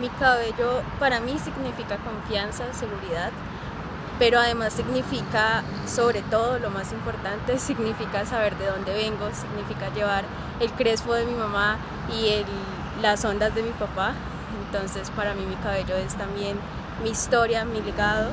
Mi cabello para mí significa confianza, seguridad, pero además significa, sobre todo, lo más importante, significa saber de dónde vengo, significa llevar el crespo de mi mamá y el, las ondas de mi papá. Entonces para mí mi cabello es también mi historia, mi legado